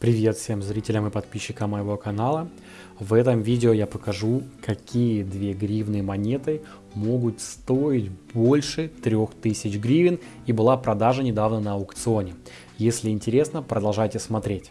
Привет всем зрителям и подписчикам моего канала. В этом видео я покажу, какие две гривны монеты могут стоить больше 3000 гривен и была продажа недавно на аукционе. Если интересно, продолжайте смотреть.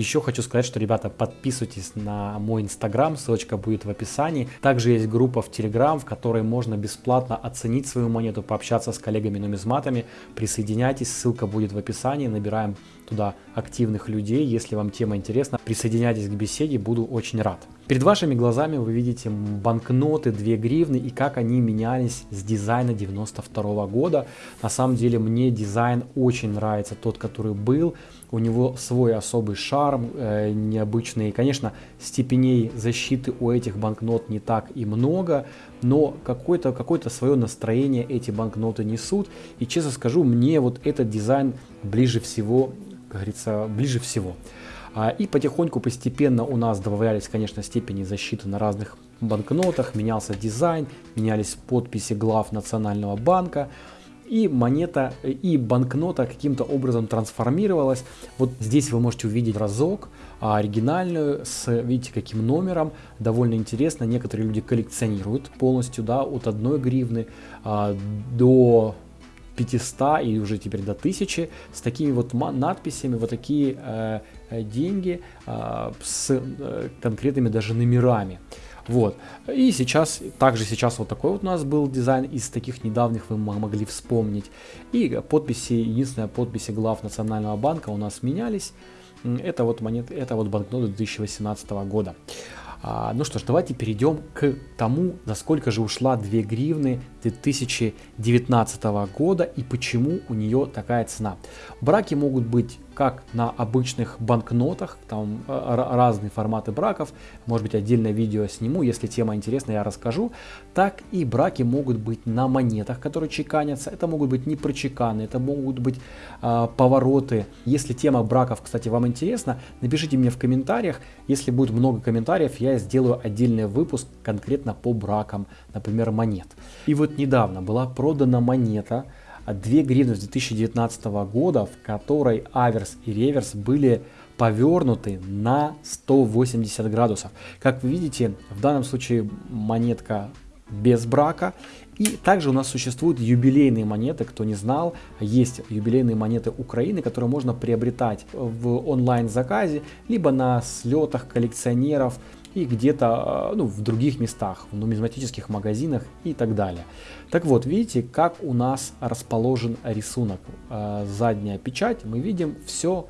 Еще хочу сказать, что, ребята, подписывайтесь на мой инстаграм, ссылочка будет в описании. Также есть группа в телеграм, в которой можно бесплатно оценить свою монету, пообщаться с коллегами-нумизматами. Присоединяйтесь, ссылка будет в описании, набираем туда активных людей. Если вам тема интересна, присоединяйтесь к беседе, буду очень рад. Перед вашими глазами вы видите банкноты 2 гривны и как они менялись с дизайна 92 -го года. На самом деле мне дизайн очень нравится, тот, который был. У него свой особый шарм, э, необычный. Конечно, степеней защиты у этих банкнот не так и много, но какое-то какое, -то, свое настроение эти банкноты несут. И честно скажу, мне вот этот дизайн ближе всего, как говорится, ближе всего. А, и потихоньку, постепенно у нас добавлялись, конечно, степени защиты на разных банкнотах, менялся дизайн, менялись подписи глав Национального банка, и монета, и банкнота каким-то образом трансформировалась. Вот здесь вы можете увидеть разок а, оригинальную с, видите, каким номером, довольно интересно, некоторые люди коллекционируют полностью, да, от 1 гривны а, до 500 и уже теперь до 1000 с такими вот надписями, вот такие э, э, деньги э, с э, конкретными даже номерами. Вот. И сейчас, также сейчас вот такой вот у нас был дизайн из таких недавних вы могли вспомнить. И подписи, единственная подписи глав Национального банка у нас менялись. Это вот монет, это вот банкноты 2018 года. А, ну что ж, давайте перейдем к тому, за сколько же ушла 2 гривны 2019 года и почему у нее такая цена. Браки могут быть как на обычных банкнотах, там э, разные форматы браков, может быть отдельное видео сниму, если тема интересна, я расскажу, так и браки могут быть на монетах, которые чеканятся, это могут быть не прочеканы, это могут быть э, повороты. Если тема браков, кстати, вам интересна, напишите мне в комментариях, если будет много комментариев, я сделаю отдельный выпуск конкретно по бракам, например, монет. И вот недавно была продана монета, 2 гривны с 2019 года, в которой аверс и реверс были повернуты на 180 градусов. Как вы видите, в данном случае монетка без брака. И также у нас существуют юбилейные монеты, кто не знал, есть юбилейные монеты Украины, которые можно приобретать в онлайн-заказе, либо на слетах коллекционеров, и где-то ну, в других местах, в нумизматических магазинах и так далее. Так вот, видите, как у нас расположен рисунок. Э, задняя печать, мы видим все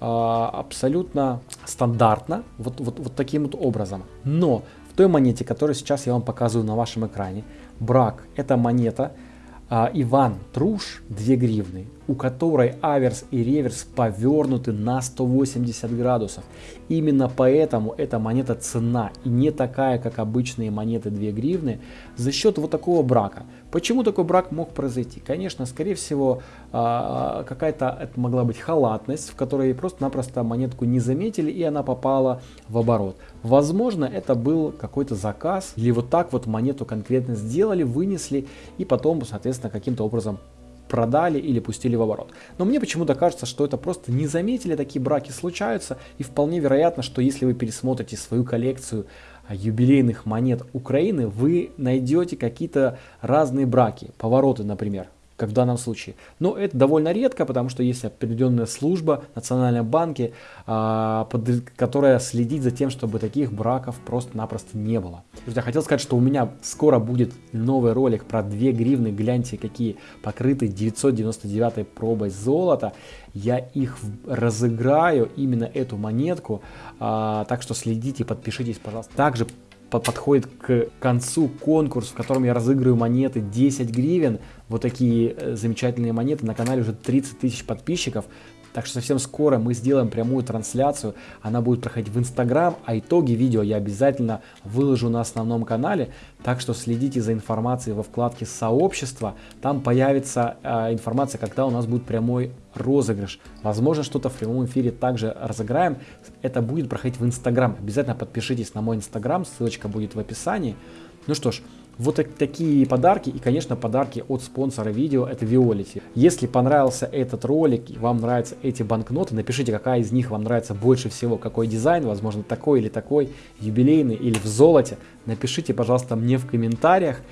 э, абсолютно стандартно, вот, вот, вот таким вот образом. Но в той монете, которую сейчас я вам показываю на вашем экране, брак, это монета э, Иван Труш 2 гривны у которой аверс и реверс повернуты на 180 градусов. Именно поэтому эта монета цена и не такая, как обычные монеты 2 гривны, за счет вот такого брака. Почему такой брак мог произойти? Конечно, скорее всего, а, какая-то это могла быть халатность, в которой просто-напросто монетку не заметили и она попала в оборот. Возможно, это был какой-то заказ или вот так вот монету конкретно сделали, вынесли и потом, соответственно, каким-то образом продали или пустили в оборот. Но мне почему-то кажется, что это просто не заметили, такие браки случаются, и вполне вероятно, что если вы пересмотрите свою коллекцию а, юбилейных монет Украины, вы найдете какие-то разные браки, повороты, например как в данном случае. Но это довольно редко, потому что есть определенная служба в Национальном банке, а, которая следит за тем, чтобы таких браков просто-напросто не было. Друзья, хотел сказать, что у меня скоро будет новый ролик про 2 гривны, гляньте какие покрыты 999 пробой золота. Я их разыграю, именно эту монетку, а, так что следите, подпишитесь, пожалуйста. Также подходит к концу конкурс, в котором я разыгрываю монеты 10 гривен. Вот такие э, замечательные монеты. На канале уже 30 тысяч подписчиков. Так что совсем скоро мы сделаем прямую трансляцию, она будет проходить в Инстаграм, а итоги видео я обязательно выложу на основном канале, так что следите за информацией во вкладке сообщества, там появится э, информация, когда у нас будет прямой розыгрыш. Возможно, что-то в прямом эфире также разыграем, это будет проходить в Инстаграм, обязательно подпишитесь на мой Инстаграм, ссылочка будет в описании. Ну что ж, Вот так, такие подарки и, конечно, подарки от спонсора видео, это Violet. Если понравился этот ролик и вам нравятся эти банкноты, напишите, какая из них вам нравится больше всего, какой дизайн, возможно, такой или такой, юбилейный или в золоте. Напишите, пожалуйста, мне в комментариях.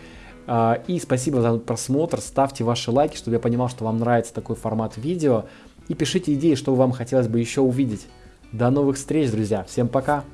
А, и спасибо за просмотр, ставьте ваши лайки, чтобы я понимал, что вам нравится такой формат видео. И пишите идеи, что вам хотелось бы еще увидеть. До новых встреч, друзья. Всем пока.